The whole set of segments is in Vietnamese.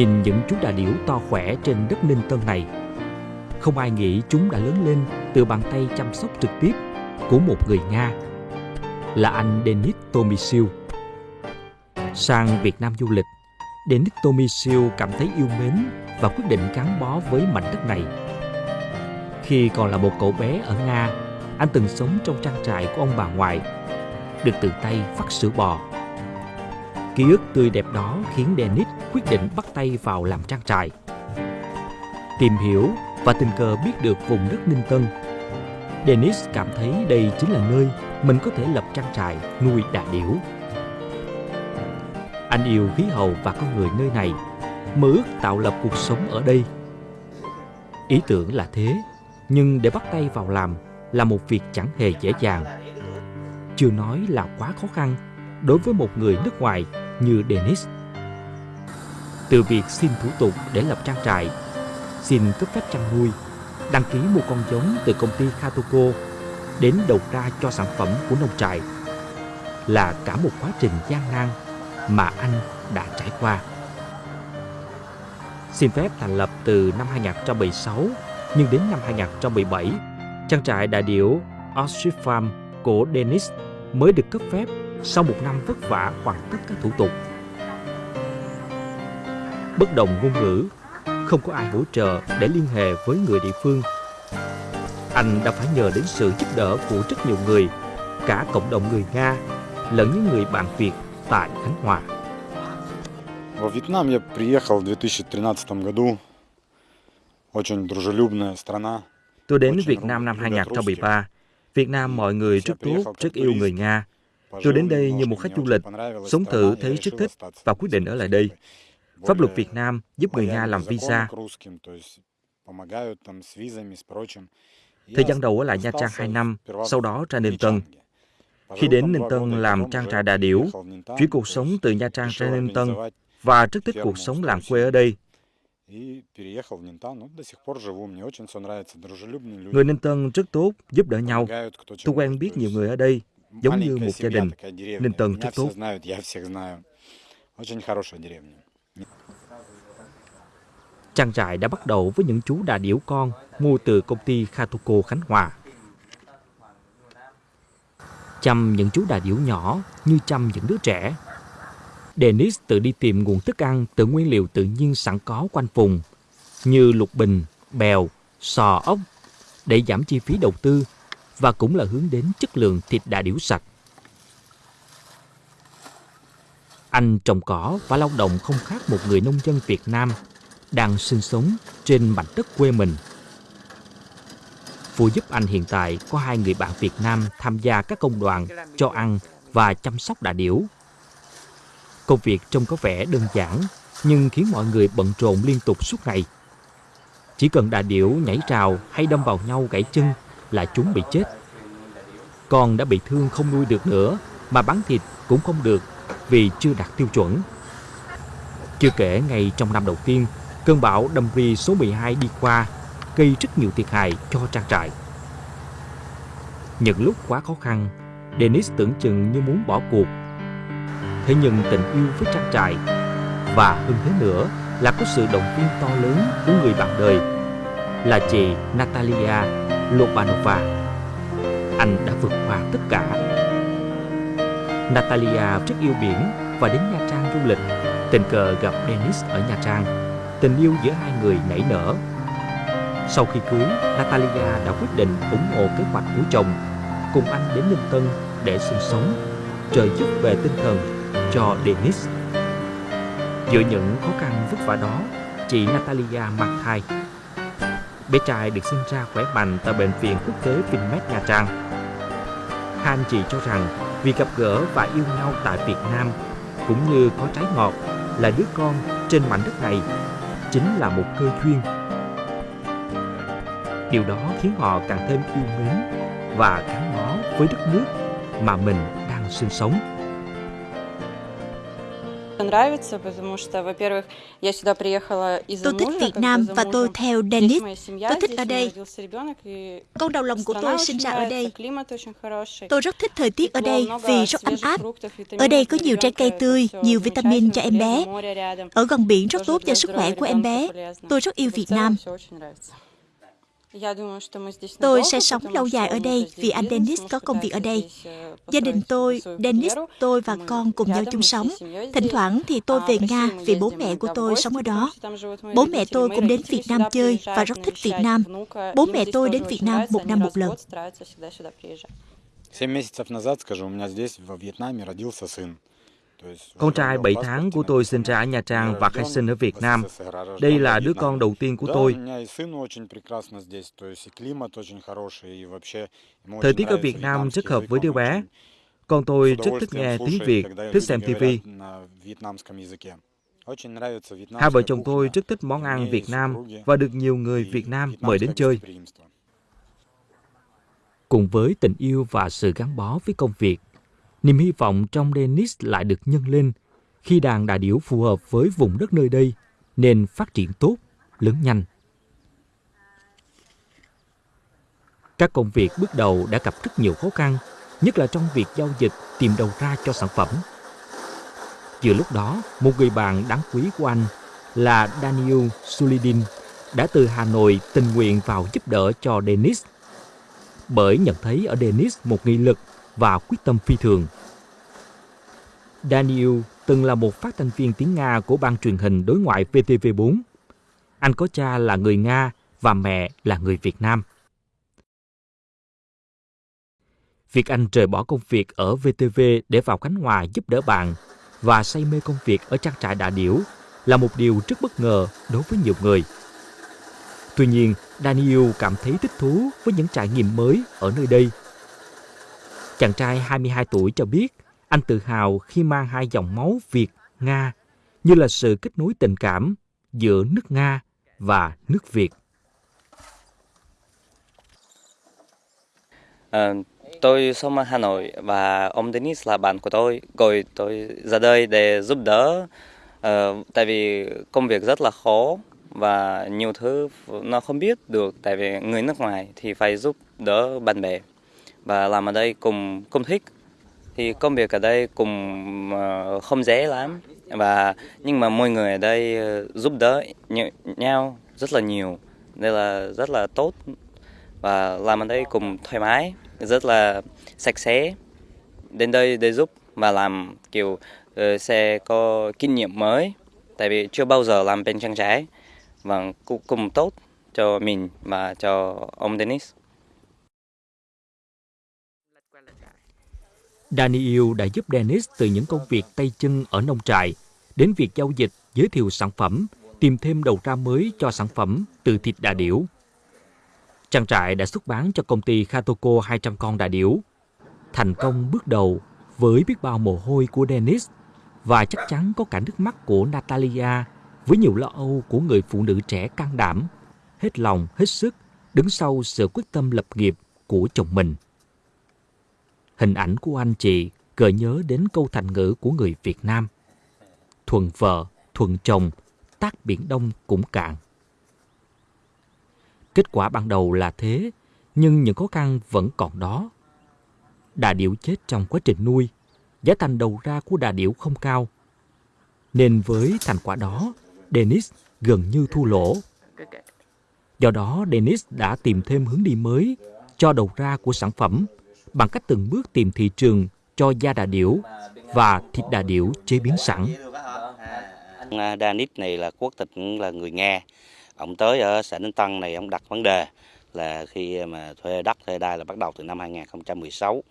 Nhìn những chú đà điểu to khỏe trên đất Ninh Tân này, không ai nghĩ chúng đã lớn lên từ bàn tay chăm sóc trực tiếp của một người Nga là anh Denis Tomisil. Sang Việt Nam du lịch, Denis Tomisil cảm thấy yêu mến và quyết định gắn bó với mảnh đất này. Khi còn là một cậu bé ở Nga, anh từng sống trong trang trại của ông bà ngoại, được tự tay vắt sữa bò. Ký ức tươi đẹp đó khiến Dennis quyết định bắt tay vào làm trang trại. Tìm hiểu và tình cờ biết được vùng đất Ninh Tân. Dennis cảm thấy đây chính là nơi mình có thể lập trang trại nuôi đà điểu. Anh yêu khí hậu và con người nơi này, mơ ước tạo lập cuộc sống ở đây. Ý tưởng là thế, nhưng để bắt tay vào làm là một việc chẳng hề dễ dàng. Chưa nói là quá khó khăn đối với một người nước ngoài như Dennis. Từ việc xin thủ tục để lập trang trại, xin cấp phép chăn nuôi, đăng ký mua con giống từ công ty Katuko đến đầu ra cho sản phẩm của nông trại là cả một quá trình gian nan mà anh đã trải qua. Xin phép thành lập từ năm 2016, nhưng đến năm 2017, trang trại đại điểu Ostrich Farm của Dennis mới được cấp phép sau một năm vất vả hoàn tất các thủ tục. Bất đồng ngôn ngữ, không có ai hỗ trợ để liên hệ với người địa phương. Anh đã phải nhờ đến sự giúp đỡ của rất nhiều người, cả cộng đồng người Nga lẫn những người bạn Việt tại Khánh Hòa. Во Вьетнам я приехал в 2013 году. Очень дружелюбная страна. Tôi đến Việt Nam năm 2013. Việt Nam mọi người rất tốt, rất yêu người Nga. Tôi đến đây như một khách du lịch, sống thử thấy rất thích và quyết định ở lại đây. Pháp luật Việt Nam giúp người Nga làm visa. Thời gian đầu ở lại Nha Trang 2 năm, sau đó ra Ninh Tân. Khi đến Ninh Tân làm trang trại đà điểu, chuyển cuộc sống từ Nha Trang ra Ninh Tân và rất thích cuộc sống làng quê ở đây. Người Ninh Tân rất tốt, giúp đỡ nhau. Tôi quen biết nhiều người ở đây, giống như một gia đình. Ninh Tân rất tốt. Trang trại đã bắt đầu với những chú đà điểu con mua từ công ty Katuko Khánh Hòa. Chăm những chú đà điểu nhỏ như chăm những đứa trẻ. Dennis tự đi tìm nguồn thức ăn từ nguyên liệu tự nhiên sẵn có quanh vùng như lục bình, bèo, sò ốc để giảm chi phí đầu tư và cũng là hướng đến chất lượng thịt đà điểu sạch. Anh trồng cỏ và lao động không khác một người nông dân Việt Nam đang sinh sống trên mảnh đất quê mình. Phụ giúp anh hiện tại có hai người bạn Việt Nam tham gia các công đoàn cho ăn và chăm sóc đà điểu. Công việc trông có vẻ đơn giản, nhưng khiến mọi người bận rộn liên tục suốt ngày. Chỉ cần đà điểu nhảy rào hay đâm vào nhau gãy chân là chúng bị chết. Con đã bị thương không nuôi được nữa mà bán thịt cũng không được vì chưa đạt tiêu chuẩn. Chưa kể ngay trong năm đầu tiên, cơn bão Damri số 12 đi qua gây rất nhiều thiệt hại cho trang trại. Những lúc quá khó khăn, Dennis tưởng chừng như muốn bỏ cuộc. Thế nhưng tình yêu với trang trại và hơn thế nữa là có sự động viên to lớn của người bạn đời là chị Natalia Lobanova. Anh đã vượt qua tất cả. Natalia rất yêu biển và đến Nha Trang du lịch. Tình cờ gặp Dennis ở Nha Trang. Tình yêu giữa hai người nảy nở. Sau khi cưới, Natalia đã quyết định ủng hộ kế hoạch của chồng cùng anh đến Ninh Tân để sinh sống, trợ giúp về tinh thần cho Dennis. Giữa những khó khăn vất vả đó, chị Natalia mang thai. Bé trai được sinh ra khỏe mạnh tại Bệnh viện Quốc tế Vinmec Nha Trang. Hai anh chị cho rằng vì gặp gỡ và yêu nhau tại Việt Nam, cũng như có trái ngọt, là đứa con trên mảnh đất này, chính là một cơ duyên. Điều đó khiến họ càng thêm yêu mến và gắn bó với đất nước mà mình đang sinh sống. Tôi thích Việt Nam và tôi theo Dennis. Tôi thích ở đây. Con đầu lòng của tôi sinh ra ở đây. Tôi rất thích thời tiết ở đây vì rất ấm áp. Ở đây có nhiều trái cây tươi, nhiều vitamin cho em bé. Ở gần biển rất tốt cho sức khỏe của em bé. Tôi rất yêu Việt Nam. Tôi надолго, sẽ sống потому lâu что dài ở у đây мужа здесь vì anh бизнес, Dennis муж có công việc ở пытается đây. здесь, э, Gia đình построить tôi, свою Dennis, карьеру. tôi và Мы con cùng nhau рядом, chung мы всей sống. семьей Thỉnh здесь. thoảng thì tôi А về в Nga Россию мы vì bố ездим mẹ của иногда в tôi гости, sống ở потому đó. что там живут мои Bố mẹ родители. tôi Мои cũng đến родители Việt Nam сюда chơi và приезжают rất thích Việt навещать Nam. внука. Bố Им mẹ здесь tôi тоже đến очень Việt Nam нравится, một они năm раз một в lần. год стараются всегда сюда приезжать. Семь месяцев назад, скажу, у меня здесь, во Вьетнаме, родился сын. Con trai 7 tháng của tôi sinh ra ở Nha Trang và khai sinh ở Việt Nam. Đây là đứa con đầu tiên của tôi. Thời tiết ở Việt Nam rất hợp với đứa bé. Con tôi rất thích nghe tiếng Việt, thích xem TV. Hai vợ chồng tôi rất thích món ăn Việt Nam và được nhiều người Việt Nam mời đến chơi. Cùng với tình yêu và sự gắn bó với công việc, niềm hy vọng trong Dennis lại được nhân lên khi đàn đà điểu phù hợp với vùng đất nơi đây nên phát triển tốt, lớn nhanh. Các công việc bước đầu đã gặp rất nhiều khó khăn, nhất là trong việc giao dịch tìm đầu ra cho sản phẩm. Vừa lúc đó, một người bạn đáng quý của anh là Daniel Sulidin đã từ Hà Nội tình nguyện vào giúp đỡ cho Dennis bởi nhận thấy ở Dennis một nghị lực và quyết tâm phi thường. Daniel từng là một phát thanh viên tiếng Nga của ban truyền hình đối ngoại VTV4. Anh có cha là người Nga và mẹ là người Việt Nam. Việc anh rời bỏ công việc ở VTV để vào Khánh Hòa giúp đỡ bạn và say mê công việc ở trang trại đà điểu là một điều rất bất ngờ đối với nhiều người. Tuy nhiên, Daniel cảm thấy thích thú với những trải nghiệm mới ở nơi đây. Chàng trai 22 tuổi cho biết anh tự hào khi mang hai dòng máu Việt-Nga như là sự kết nối tình cảm giữa nước Nga và nước Việt. À, tôi sống ở Hà Nội và ông Denis là bạn của tôi. gọi tôi ra đây để giúp đỡ Ờ, tại vì công việc rất là khó và nhiều thứ nó không biết được tại vì người nước ngoài thì phải giúp đỡ bạn bè và làm ở đây cùng công thích. Thì công việc ở đây cùng ờ, không dễ lắm. Và, nhưng mà mọi người ở đây ờ, giúp đỡ nh- nhau rất là nhiều. Nên là rất là tốt. Và làm ở đây cùng thoải mái, rất là sạch sẽ. Đến đây để giúp và làm, kiểu ờ, sẽ có kinh nghiệm mới. Tại vì chưa bao giờ làm bên trang trái và cũng cùng tốt cho mình và cho ông Dennis. Daniel đã giúp Dennis từ những công việc tay chân ở nông trại đến việc giao dịch, giới thiệu sản phẩm, tìm thêm đầu ra mới cho sản phẩm từ thịt đà điểu. Trang trại đã xuất bán cho công ty Khatoko 200 con đà điểu. Thành công bước đầu với biết bao mồ hôi của Dennis và chắc chắn có cả nước mắt của Natalia với nhiều lo âu của người phụ nữ trẻ can đảm, hết lòng, hết sức, đứng sau sự quyết tâm lập nghiệp của chồng mình. Hình ảnh của anh chị gợi nhớ đến câu thành ngữ của người Việt Nam. Thuần vợ, thuần chồng, tác biển đông cũng cạn. Kết quả ban đầu là thế, nhưng những khó khăn vẫn còn đó. Đà điểu chết trong quá trình nuôi, giá thành đầu ra của đà điểu không cao. Nên với thành quả đó, Dennis gần như thua lỗ. Do đó, Dennis đã tìm thêm hướng đi mới cho đầu ra của sản phẩm bằng cách từng bước tìm thị trường cho da đà điểu và thịt đà điểu chế biến sẵn. À, Danis này là quốc tịch là người Nga. Ông tới ở xã Ninh Tân này, ông đặt vấn đề là khi mà thuê đất, thuê đai là bắt đầu từ năm 2016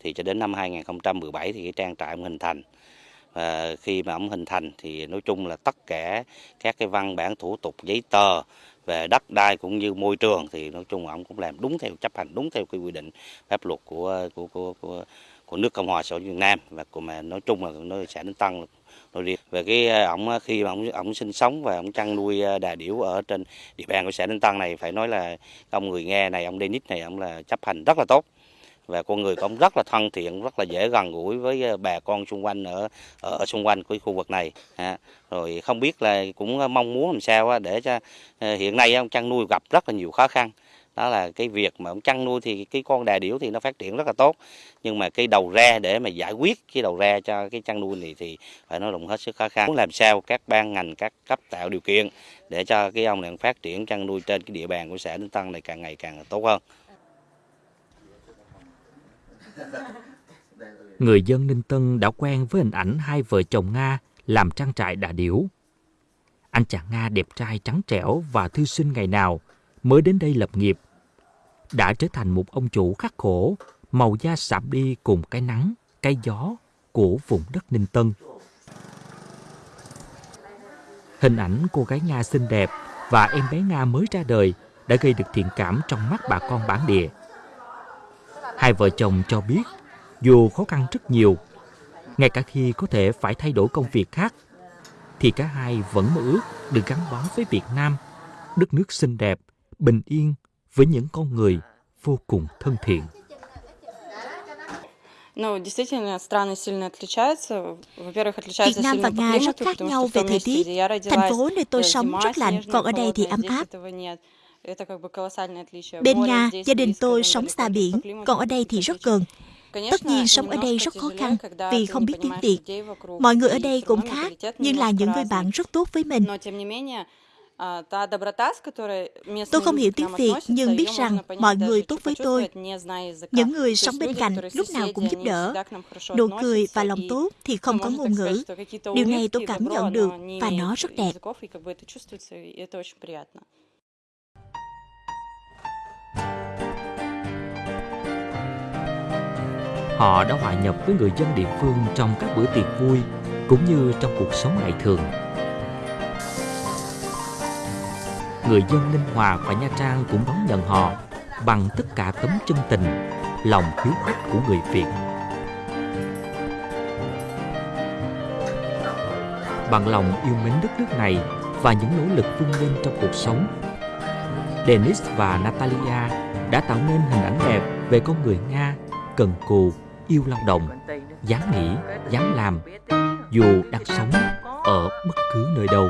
thì cho đến năm 2017 thì cái trang trại ông hình thành. Và khi mà ông hình thành thì nói chung là tất cả các cái văn bản thủ tục giấy tờ về đất đai cũng như môi trường thì nói chung là ông cũng làm đúng theo chấp hành đúng theo cái quy định pháp luật của của của của, của nước Cộng hòa xã hội Việt Nam. Và của mà nói chung là nó xã đến tăng nói riêng về cái ờ, ông ờ, khi mà ông ông sinh sống và ông chăn nuôi ờ, đà điểu ở trên địa bàn của xã Ninh Tân này phải nói là ông người nghe này ông Dennis này ông là chấp hành rất là tốt và con người cũng rất là thân thiện rất là dễ gần gũi với ờ, bà con xung quanh ở ở, xung quanh của khu vực này. À, rồi không biết là cũng ờ, mong muốn làm sao để cho ờ, hiện nay ông chăn nuôi gặp rất là nhiều khó khăn. Đó là cái việc mà ông chăn nuôi thì cái con đà điểu thì nó phát triển rất là tốt. Nhưng mà cái đầu ra để mà giải quyết cái đầu ra cho cái chăn nuôi này thì phải nói là hết sức khó khăn. Muốn làm sao các ban ngành các cấp tạo điều kiện để cho cái ông này phát triển chăn nuôi trên cái địa bàn của xã Ninh Tân này càng ngày càng tốt hơn. Người dân Ninh Tân đã quen với hình ảnh hai vợ chồng Nga làm trang trại đà điểu. Anh chàng Nga đẹp trai trắng trẻo và thư sinh ngày nào mới đến đây lập nghiệp đã trở thành một ông chủ khắc khổ, màu da sạm đi cùng cái nắng, cái gió của vùng đất Ninh Tân. Hình ảnh cô gái Nga xinh đẹp và em bé Nga mới ra đời đã gây được thiện cảm trong mắt bà con bản địa. Hai vợ chồng cho biết, dù khó khăn rất nhiều, ngay cả khi có thể phải thay đổi công việc khác, thì cả hai vẫn mơ ước được gắn bó với Việt Nam, đất nước xinh đẹp, bình yên với những con người vô cùng thân thiện. Việt Nam và Nga rất khác nhau về thời tiết. Thành phố nơi tôi sống rất lạnh, còn ở đây thì ấm áp. Bên Nga, gia đình tôi sống xa biển, còn ở đây thì rất gần. Tất nhiên sống ở đây rất khó khăn vì không biết tiếng Việt. Mọi người ở đây cũng khác, nhưng là những người bạn rất tốt với mình. Tôi không hiểu tiếng Việt nhưng biết rằng mọi người tốt với tôi. Những người sống bên cạnh lúc nào cũng giúp đỡ. Nụ cười và lòng tốt thì không có ngôn ngữ. Điều này tôi cảm nhận được và nó rất đẹp. Họ đã hòa nhập với người dân địa phương trong các bữa tiệc vui cũng như trong cuộc sống ngày thường. Người dân Ninh Hòa và Nha Trang cũng đón nhận họ bằng tất cả tấm chân tình, lòng hiếu khách của người Việt. Bằng lòng yêu mến đất nước này và những nỗ lực vươn lên trong cuộc sống, Denis và Natalia đã tạo nên hình ảnh đẹp về con người Nga cần cù, yêu lao động, dám nghĩ, dám làm, dù đang sống ở bất cứ nơi đâu.